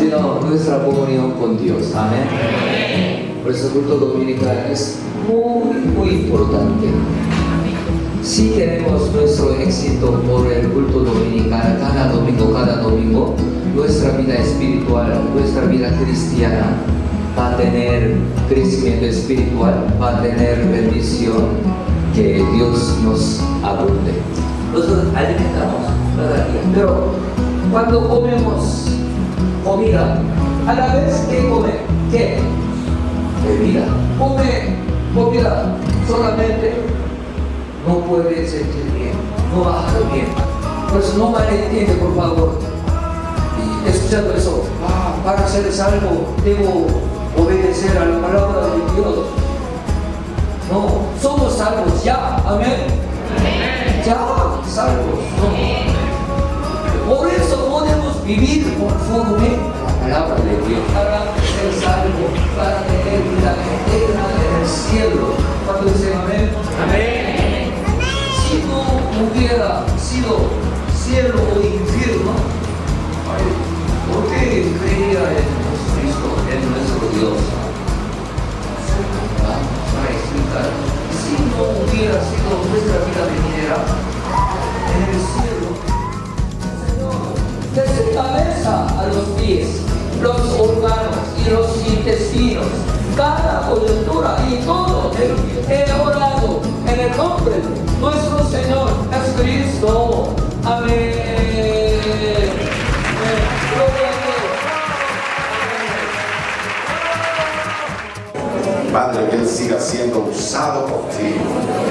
Sino nuestra comunión con Dios. Amén. Por eso el culto dominical es muy, muy importante. Si tenemos nuestro éxito por el culto dominical cada domingo, cada domingo, nuestra vida espiritual, nuestra vida cristiana va a tener crecimiento espiritual, va a tener bendición, que Dios nos abunde. Nosotros alimentamos cada día, pero cuando comemos comida, a la vez que come, ¿qué? Bebida. Come comida solamente, no puede sentir bien, no va a estar bien. Por eso no malentiende, por favor. Y escuchando eso, ah, para ser salvo, debo obedecer a la palabra de Dios. No, somos salvos ya, amén. Ya, salvos. No. Vivir conforme a la palabra de Dios. Para ser salvos, para tener vida eterna en el cielo. Cuando dicen amén. Amén. Si no hubiera sido cielo o infierno, ¿por qué creía en Jesucristo, en nuestro Dios? para explicar. Si no hubiera sido nuestra vida venidera en el cielo, desde cabeza a los pies, los órganos y los intestinos, cada coyuntura y todo, he orado en el nombre de nuestro Señor Jesucristo. Amén. Padre, que Él siga siendo usado por ti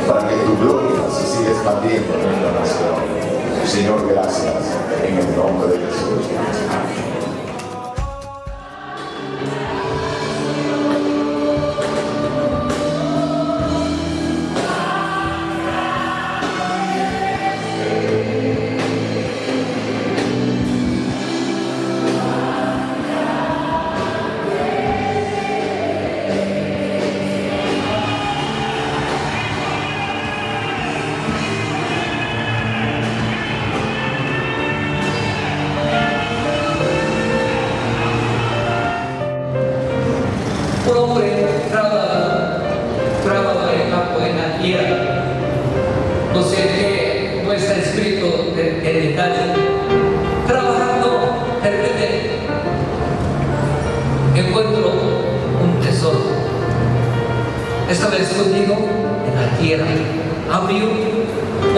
para que tu gloria se siga expandiendo en esta nación. Señor, gracias en el nombre de Jesús.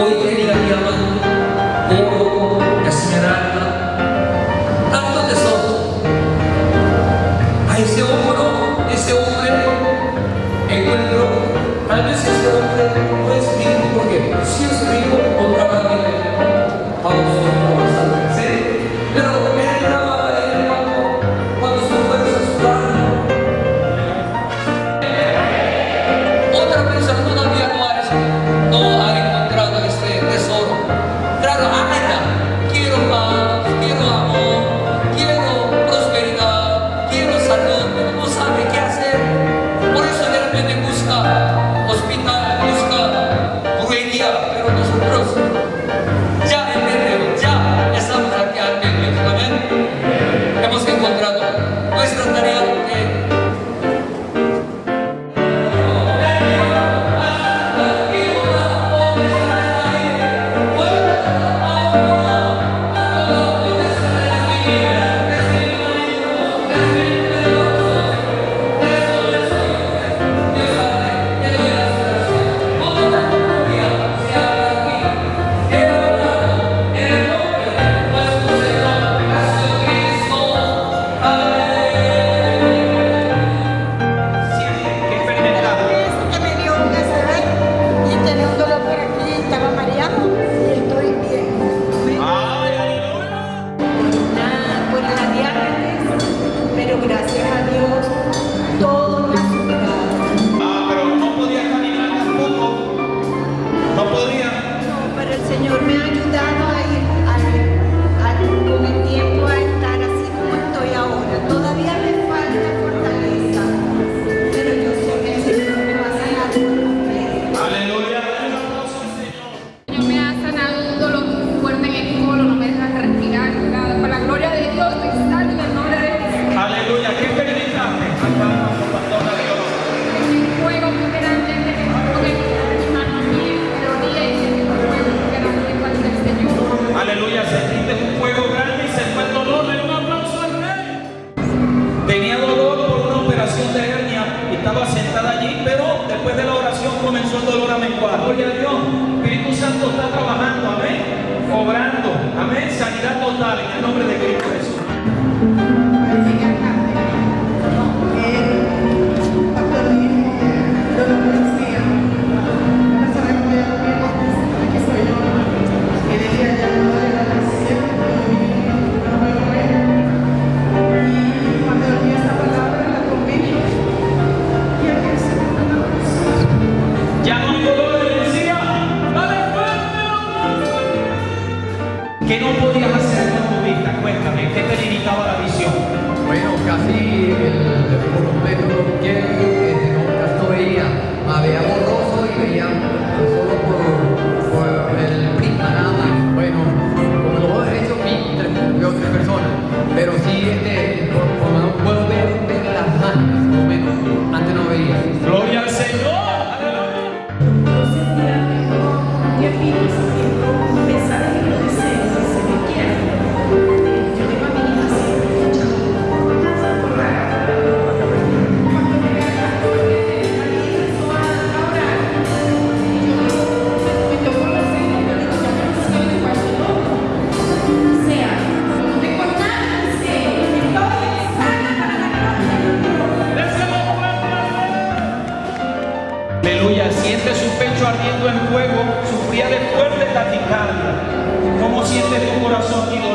Hoy en día llaman Gloria a Dios. Espíritu Santo está trabajando, amén. Obrando, amén. Sanidad total en el nombre de Cristo. de tu corazón y de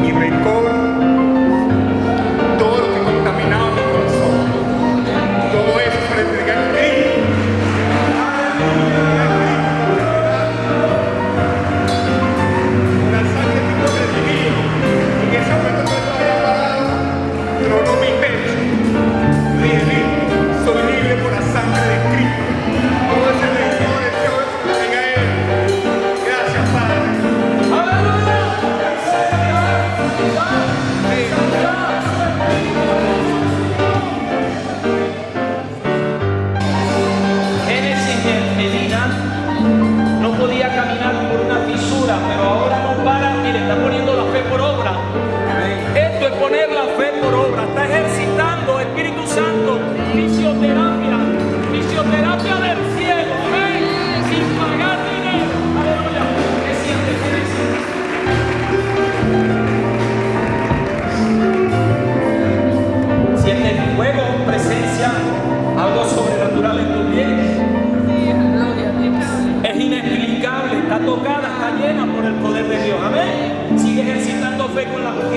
mi rencor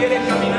quiere caminar.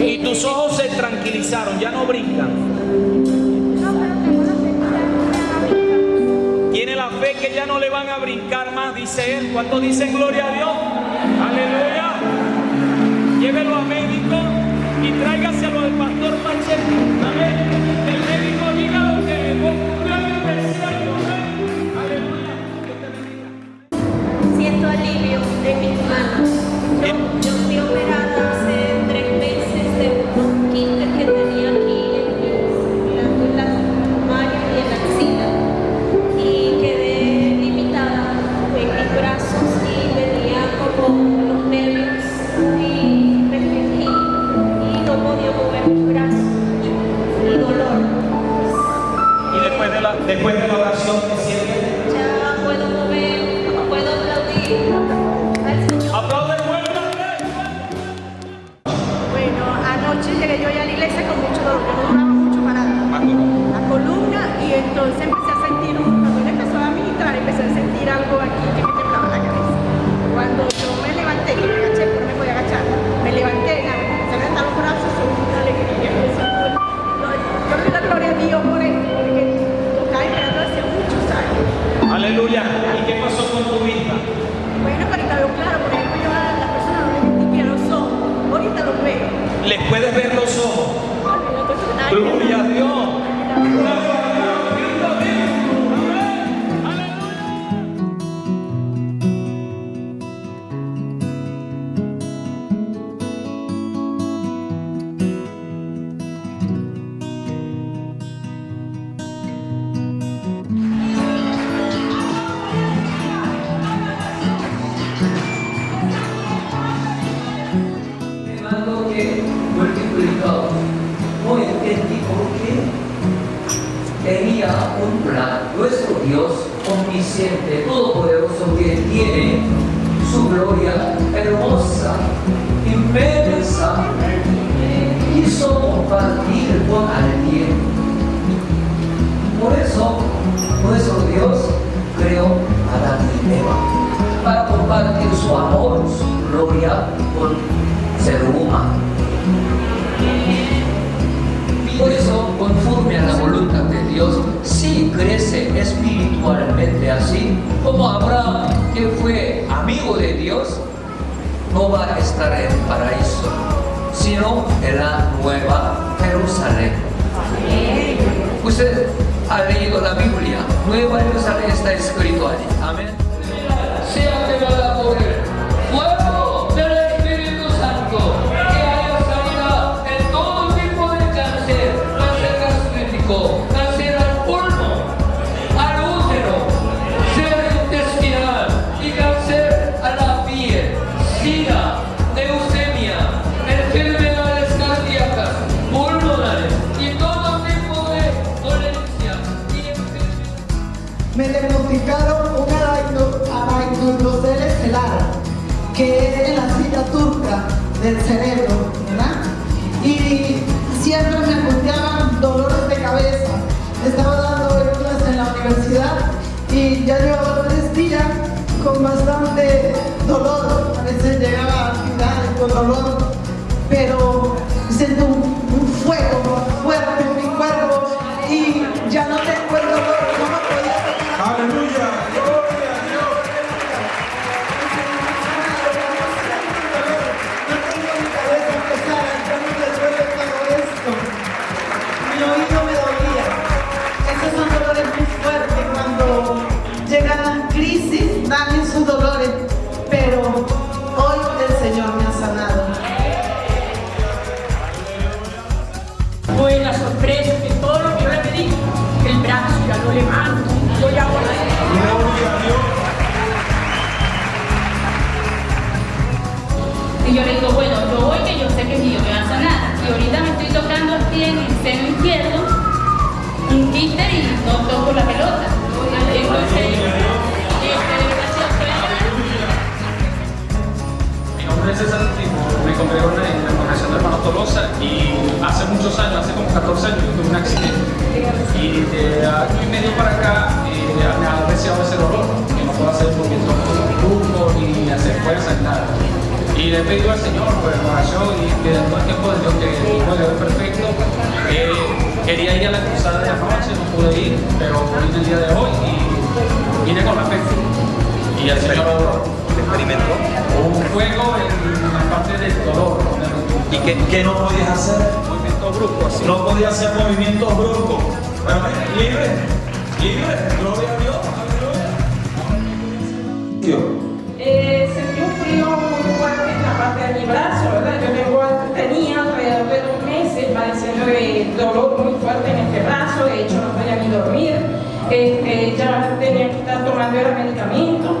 y tus ojos se tranquilizaron, ya no brincan. Tiene la fe que ya no le van a brincar más, dice él. ¿Cuántos dicen gloria a Dios? Aleluya. Llévelo a médico y tráigaselo al pastor Pacheco. Amén. El médico diga lo que Aleluya. Siento alivio de mis manos. Yo, yo estoy operado. Estar en paraíso, sino en la nueva Jerusalén. Usted ha leído la Biblia, Nueva Jerusalén está escrito allí. Amén. Del cerebro, ¿verdad? Y siempre me angustiaban dolores de cabeza. Estaba dando clases en la universidad y ya llevaba tres días con bastante dolor. A veces llegaba a finales con dolor, pero siento un fuego Mi oído me dolía. Esos son dolores muy fuertes cuando llegan las crisis, dan esos dolores. Pero hoy el Señor me ha sanado. Fue la sorpresa que todo lo que yo le pedí, el brazo ya lo levanto, yo ya voy Gloria a Dios. Y yo le digo, bueno, yo voy que yo sé que Dios me va a sanar. Y ahorita me en el seno izquierdo, un quiste y no toco la pelota. Este, Mi nombre es César Timo, me congrego en la congregación de hermanos Tolosa y hace muchos años, hace como 14 años, tuve un accidente. Y de año y medio para acá eh, me ha deseado ese dolor, que no puedo hacer movimientos bruscos ni hacer fuerza ni nada. Y le he pedido al Señor por oración y que todo el tiempo de Dios que quería ir a la cruzada de anoche, no pude ir, pero vine el día de hoy y vine con la fe. Y el Señor experimentó. Un fuego en la parte del dolor. ¿Y qué, qué no podías hacer? Movimiento brusco así. No podías hacer movimientos bruscos. Pero libre, libre, gloria a Dios. Eh, sentí un frío muy fuerte en la parte de mi brazo, de dolor muy fuerte en este brazo, de hecho no podía ni dormir. este, ya tenía que estar tomando el medicamento.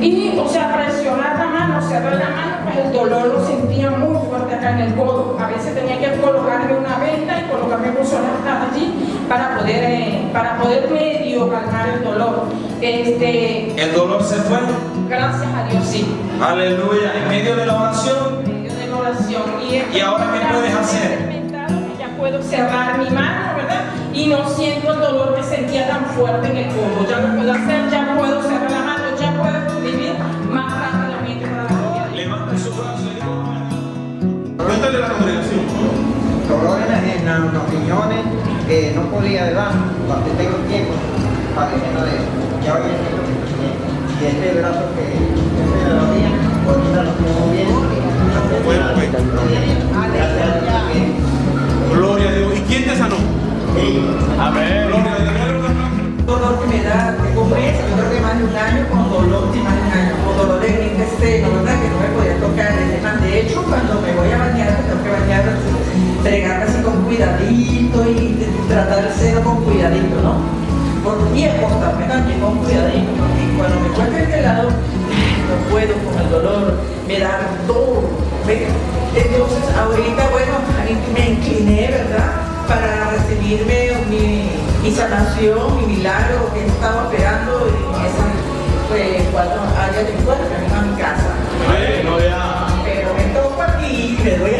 Y, o sea, presionar la mano, cerrar la mano, pues el dolor lo sentía muy fuerte acá en el codo. A veces tenía que colocarme una venda y colocarme pulsones allí para poder, eh, para poder medio calmar el dolor. Este, ¿El dolor se fue? gracias a Dios, sí. Aleluya. En medio de la oración. En medio de la oración. Y, ¿Y ahora qué puedes hacer? Cerrar mi mano, ¿verdad? Y no siento el dolor que sentía tan fuerte en el codo. Ya lo puedo hacer, ya puedo cerrar la mano, ya puedo vivir más rápidamente para la. Levante su brazo y Cuéntale la congregación. dolores en las los riñones, eh, no podía más, cuando tengo tiempo, padeciendo de eso. Ya hoy entiendo que estoy bien. Y este brazo que este de los días, ahorita lo tengo bien. Amén. Dolor que me da, tengo meses, yo creo que más de un año con dolor, sí, más de un año, con dolor de gripe seno, ¿verdad? Que no me podía tocar. De hecho, cuando me voy a bañar, me tengo que bañar, fregarme así con cuidadito y tratar el seno con cuidadito, ¿no? Por y acostarme también con cuidadito, porque cuando me cuesta este lado, no puedo con el dolor, me da todo. Entonces, ahorita, bueno, me incliné, ¿verdad? para recibirme mi, sanación, mi milagro que estaba esperando en esas pues, cuatro áreas de mi cuerpo, en mi casa. Pero me toco aquí y me doy